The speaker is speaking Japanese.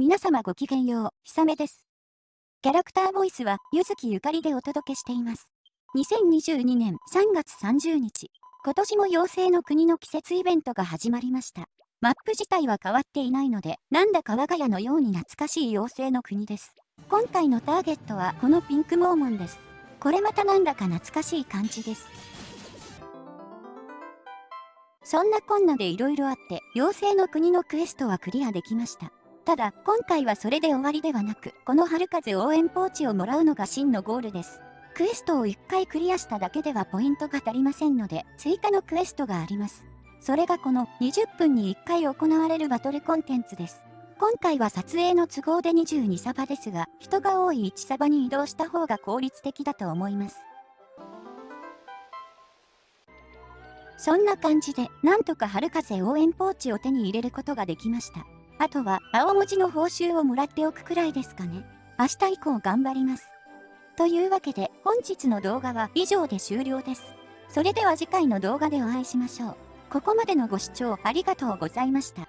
皆様ごきげんよう、ひさめです。キャラクターボイスは、ゆずきゆかりでお届けしています。2022年3月30日、今年も妖精の国の季節イベントが始まりました。マップ自体は変わっていないので、なんだか我が家のように懐かしい妖精の国です。今回のターゲットはこのピンクモーモンです。これまたなんだか懐かしい感じです。そんなこんなで色々あって、妖精の国のクエストはクリアできました。ただ、今回はそれで終わりではなく、この春風応援ポーチをもらうのが真のゴールです。クエストを1回クリアしただけではポイントが足りませんので、追加のクエストがあります。それがこの20分に1回行われるバトルコンテンツです。今回は撮影の都合で22サバですが、人が多い1サバに移動した方が効率的だと思います。そんな感じで、なんとか春風応援ポーチを手に入れることができました。あとは青文字の報酬をもらっておくくらいですかね。明日以降頑張ります。というわけで本日の動画は以上で終了です。それでは次回の動画でお会いしましょう。ここまでのご視聴ありがとうございました。